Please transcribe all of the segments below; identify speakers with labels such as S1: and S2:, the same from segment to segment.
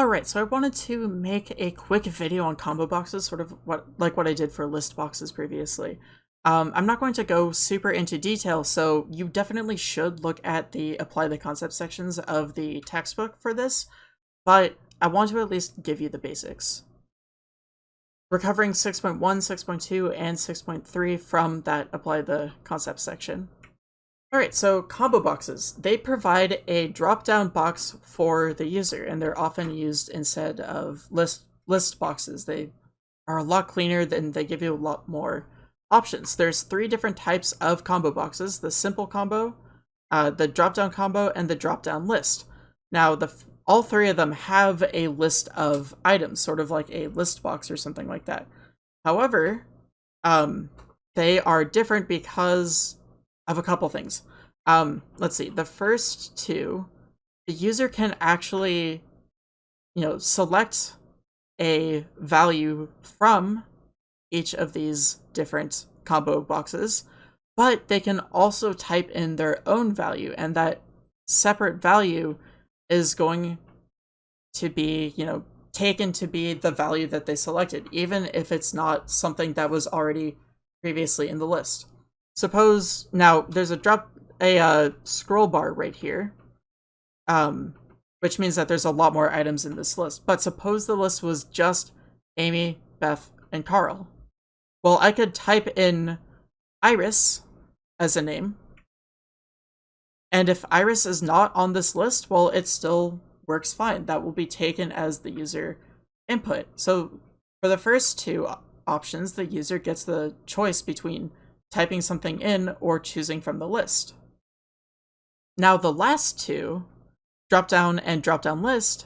S1: Alright, so I wanted to make a quick video on combo boxes, sort of what like what I did for list boxes previously. Um, I'm not going to go super into detail, so you definitely should look at the apply the concept sections of the textbook for this, but I want to at least give you the basics. We're 6.1, 6.2, and 6.3 from that apply the concept section. Alright, so combo boxes. They provide a drop-down box for the user, and they're often used instead of list list boxes. They are a lot cleaner, and they give you a lot more options. There's three different types of combo boxes, the simple combo, uh, the drop-down combo, and the drop-down list. Now, the all three of them have a list of items, sort of like a list box or something like that. However, um, they are different because of a couple things. Um, let's see, the first two, the user can actually, you know, select a value from each of these different combo boxes, but they can also type in their own value, and that separate value is going to be, you know, taken to be the value that they selected, even if it's not something that was already previously in the list. Suppose now there's a drop a uh, scroll bar right here, um, which means that there's a lot more items in this list. But suppose the list was just Amy, Beth, and Carl. Well, I could type in Iris as a name. And if Iris is not on this list, well, it still works fine. That will be taken as the user input. So for the first two options, the user gets the choice between typing something in or choosing from the list. Now the last two, drop down and drop down list,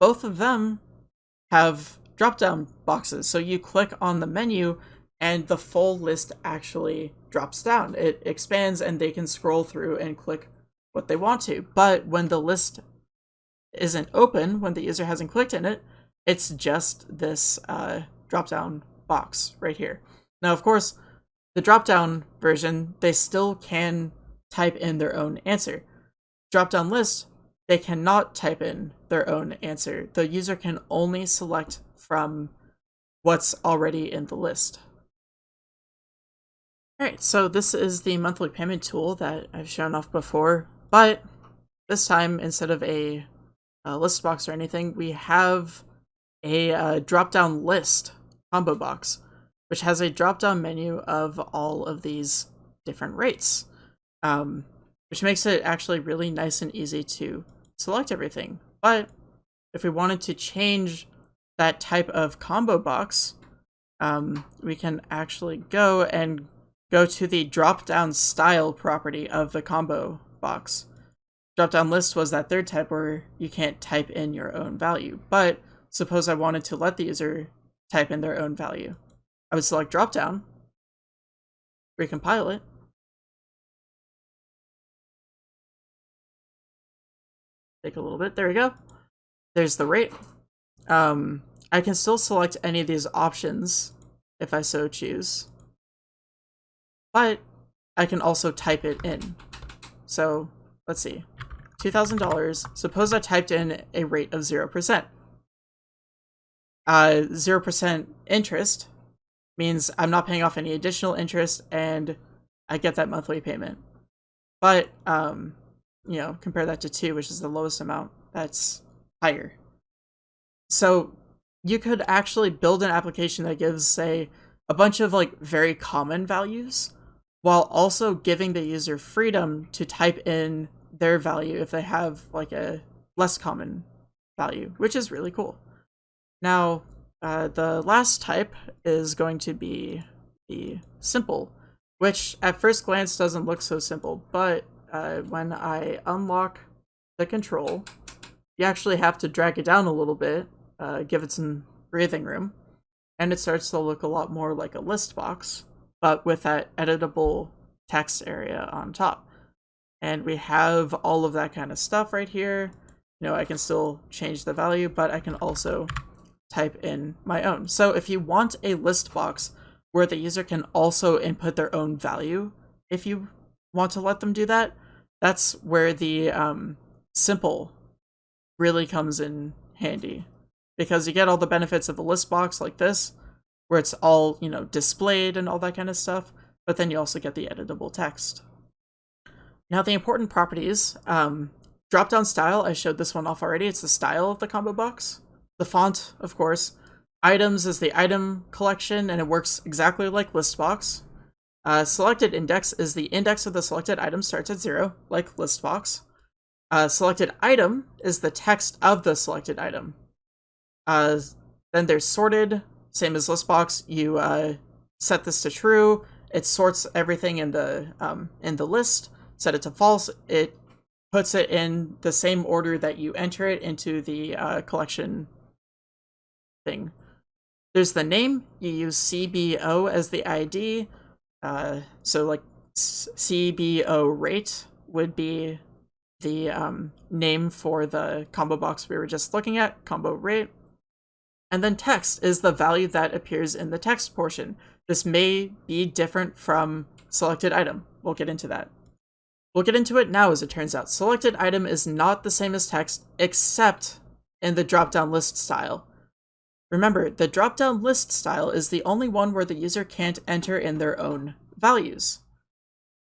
S1: both of them have drop down boxes. So you click on the menu and the full list actually drops down. It expands and they can scroll through and click what they want to. But when the list isn't open, when the user hasn't clicked in it, it's just this uh, drop down box right here. Now, of course, the drop-down version, they still can type in their own answer. Drop-down list, they cannot type in their own answer. The user can only select from what's already in the list. Alright, so this is the monthly payment tool that I've shown off before, but this time, instead of a, a list box or anything, we have a uh, drop-down list combo box which has a drop-down menu of all of these different rates, um, which makes it actually really nice and easy to select everything. But if we wanted to change that type of combo box, um, we can actually go and go to the drop-down style property of the combo box. Drop-down list was that third type where you can't type in your own value, but suppose I wanted to let the user type in their own value. I would select drop down, recompile it. Take a little bit. There we go. There's the rate. Um, I can still select any of these options if I so choose. But I can also type it in. So let's see. $2,000. Suppose I typed in a rate of 0%. Uh, 0% interest means I'm not paying off any additional interest and I get that monthly payment. But, um, you know, compare that to two, which is the lowest amount, that's higher. So you could actually build an application that gives, say, a bunch of like very common values while also giving the user freedom to type in their value if they have like a less common value, which is really cool. Now, uh, the last type is going to be the simple, which at first glance doesn't look so simple, but uh, when I unlock the control, you actually have to drag it down a little bit, uh, give it some breathing room, and it starts to look a lot more like a list box, but with that editable text area on top. And we have all of that kind of stuff right here. You know, I can still change the value, but I can also type in my own. So if you want a list box where the user can also input their own value, if you want to let them do that, that's where the um, simple really comes in handy because you get all the benefits of a list box like this, where it's all, you know, displayed and all that kind of stuff, but then you also get the editable text. Now the important properties, um, drop-down style, I showed this one off already, it's the style of the combo box. The font, of course. Items is the item collection, and it works exactly like listbox. Uh, selected index is the index of the selected item starts at zero, like listbox. Uh, selected item is the text of the selected item. Uh, then there's sorted, same as list box. You uh, set this to true. It sorts everything in the um, in the list. Set it to false. It puts it in the same order that you enter it into the uh, collection thing. There's the name. You use CBO as the ID. Uh, so like CBO rate would be the um, name for the combo box we were just looking at, combo rate. And then text is the value that appears in the text portion. This may be different from selected item. We'll get into that. We'll get into it now as it turns out. Selected item is not the same as text except in the drop-down list style. Remember, the drop-down list style is the only one where the user can't enter in their own values.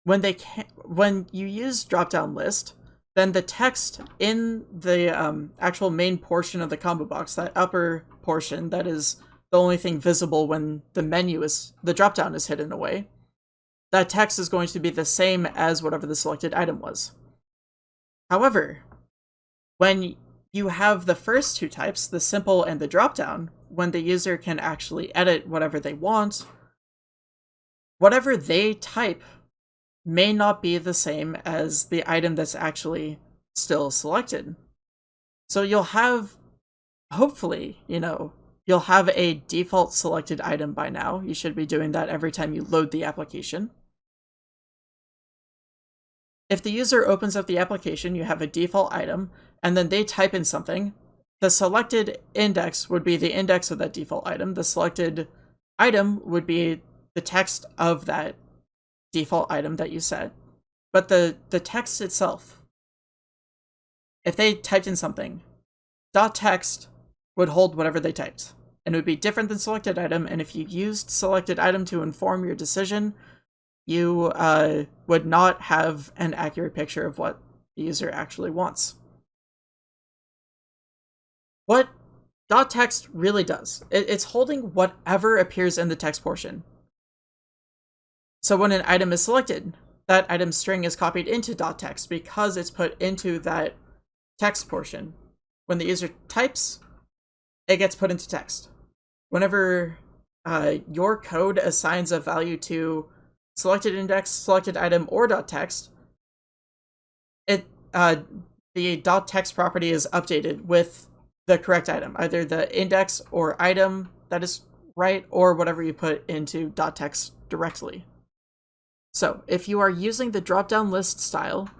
S1: When they can when you use drop-down list, then the text in the um, actual main portion of the combo box, that upper portion that is the only thing visible when the menu is the drop-down is hidden away, that text is going to be the same as whatever the selected item was. However, when you have the first two types, the simple and the dropdown, when the user can actually edit whatever they want, whatever they type may not be the same as the item that's actually still selected. So you'll have, hopefully, you know, you'll have a default selected item by now. You should be doing that every time you load the application. If the user opens up the application, you have a default item, and then they type in something, the selected index would be the index of that default item. The selected item would be the text of that default item that you set. But the, the text itself, if they typed in something, dot text would hold whatever they typed. And it would be different than selected item, and if you used selected item to inform your decision, you uh, would not have an accurate picture of what the user actually wants. What dot text really does, it, it's holding whatever appears in the text portion. So when an item is selected, that item string is copied into dot text because it's put into that text portion. When the user types, it gets put into text. Whenever uh, your code assigns a value to selected index, selected item, or dot text, it uh, the dot text property is updated with the correct item, either the index or item that is right, or whatever you put into dot text directly. So if you are using the drop-down list style,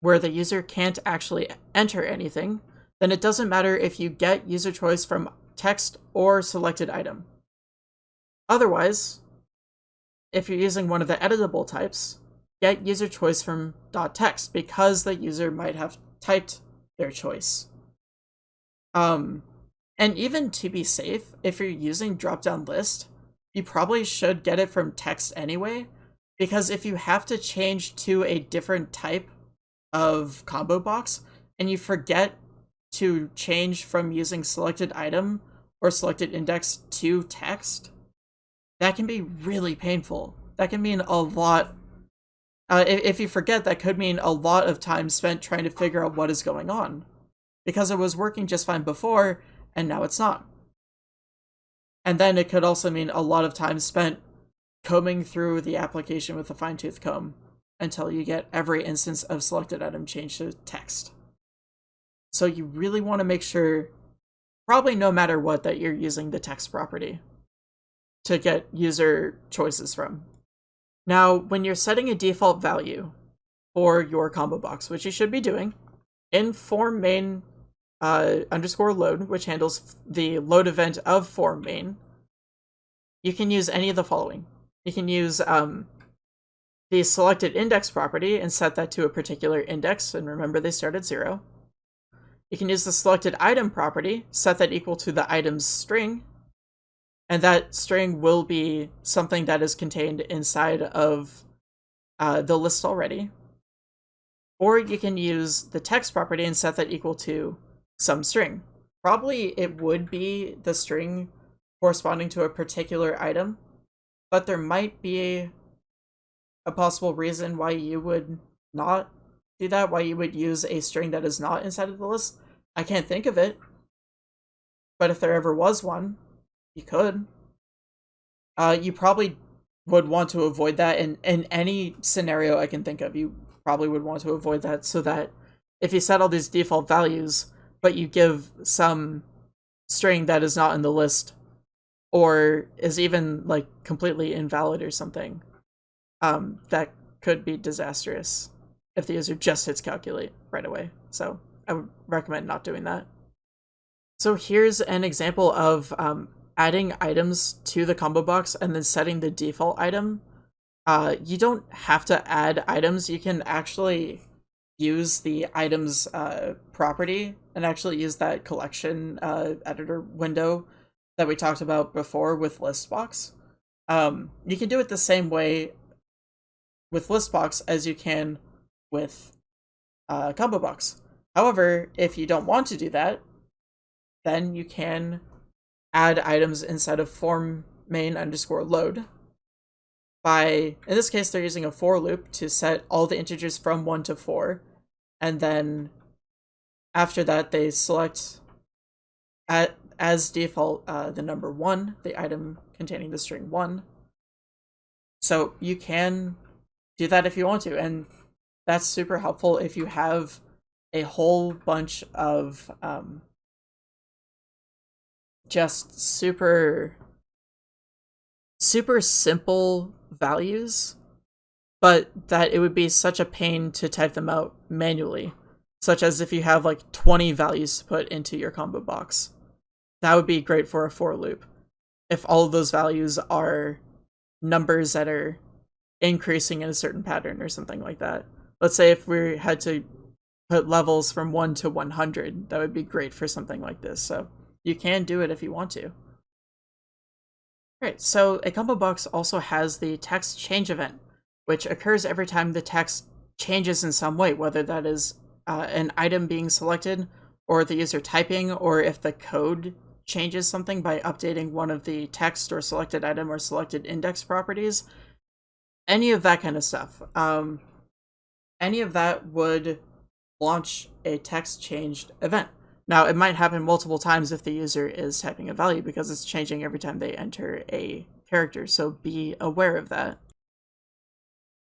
S1: where the user can't actually enter anything, then it doesn't matter if you get user choice from text or selected item. Otherwise, if you're using one of the editable types, get user choice from .text because the user might have typed their choice. Um, and even to be safe, if you're using drop-down list, you probably should get it from text anyway, because if you have to change to a different type of combo box and you forget to change from using selected item or selected index to text, that can be really painful. That can mean a lot. Uh, if, if you forget, that could mean a lot of time spent trying to figure out what is going on. Because it was working just fine before, and now it's not. And then it could also mean a lot of time spent combing through the application with a fine-tooth comb until you get every instance of selected item changed to text. So you really want to make sure, probably no matter what, that you're using the text property to get user choices from. Now, when you're setting a default value for your combo box, which you should be doing, in form main uh, underscore load, which handles the load event of form main, you can use any of the following. You can use um, the selected index property and set that to a particular index, and remember they start at zero. you can use the selected item property, set that equal to the item's string, and that string will be something that is contained inside of uh, the list already. Or you can use the text property and set that equal to some string. Probably it would be the string corresponding to a particular item, but there might be a possible reason why you would not do that, why you would use a string that is not inside of the list. I can't think of it, but if there ever was one, you could. Uh, you probably would want to avoid that in, in any scenario I can think of. You probably would want to avoid that so that if you set all these default values, but you give some string that is not in the list or is even like completely invalid or something, um, that could be disastrous if the user just hits calculate right away. So I would recommend not doing that. So here's an example of um, adding items to the combo box and then setting the default item. Uh, you don't have to add items. You can actually use the items uh, property and actually use that collection uh, editor window that we talked about before with listbox. Um, you can do it the same way with listbox as you can with uh, combo box. However, if you don't want to do that, then you can add items inside of form main underscore load by, in this case, they're using a for loop to set all the integers from 1 to 4. And then after that, they select at, as default uh, the number 1, the item containing the string 1. So you can do that if you want to. And that's super helpful if you have a whole bunch of um, just super super simple values but that it would be such a pain to type them out manually such as if you have like 20 values to put into your combo box. That would be great for a for loop. If all of those values are numbers that are increasing in a certain pattern or something like that. Let's say if we had to put levels from 1 to 100 that would be great for something like this so you can do it if you want to. Alright, so a combo box also has the text change event, which occurs every time the text changes in some way, whether that is uh, an item being selected, or the user typing, or if the code changes something by updating one of the text or selected item or selected index properties. Any of that kind of stuff. Um, any of that would launch a text changed event. Now, it might happen multiple times if the user is typing a value because it's changing every time they enter a character, so be aware of that.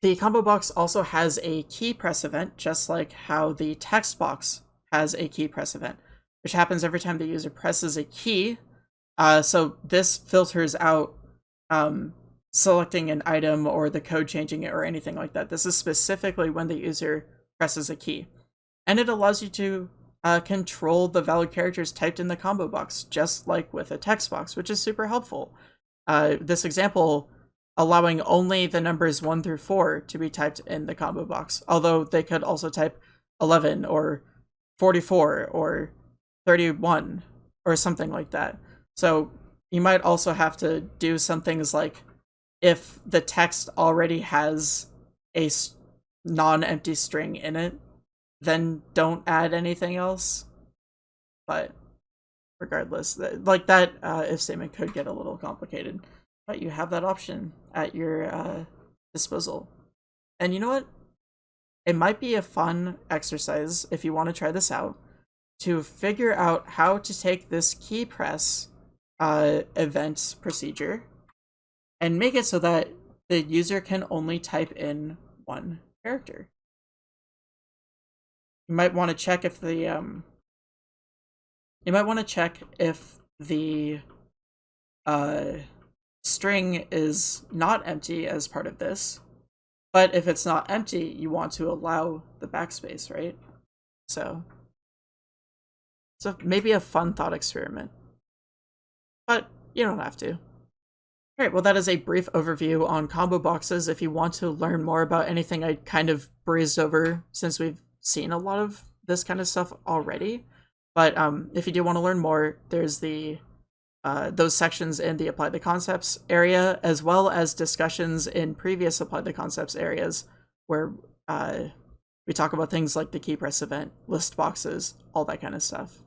S1: The combo box also has a key press event, just like how the text box has a key press event, which happens every time the user presses a key. Uh, so this filters out um, selecting an item or the code changing it or anything like that. This is specifically when the user presses a key. And it allows you to uh, control the valid characters typed in the combo box, just like with a text box, which is super helpful. Uh, this example allowing only the numbers 1 through 4 to be typed in the combo box, although they could also type 11 or 44 or 31 or something like that. So you might also have to do some things like if the text already has a non-empty string in it, then don't add anything else. But regardless, like that uh, if statement could get a little complicated, but you have that option at your uh, disposal. And you know what? It might be a fun exercise if you want to try this out to figure out how to take this key press uh, event procedure and make it so that the user can only type in one character you might want to check if the um you might want to check if the uh string is not empty as part of this but if it's not empty you want to allow the backspace right? So so maybe a fun thought experiment. But you don't have to. All right, well, that is a brief overview on combo boxes. If you want to learn more about anything I kind of breezed over since we've seen a lot of this kind of stuff already. But um, if you do want to learn more, there's the uh, those sections in the Apply the Concepts area, as well as discussions in previous Apply the Concepts areas where uh, we talk about things like the key press event, list boxes, all that kind of stuff.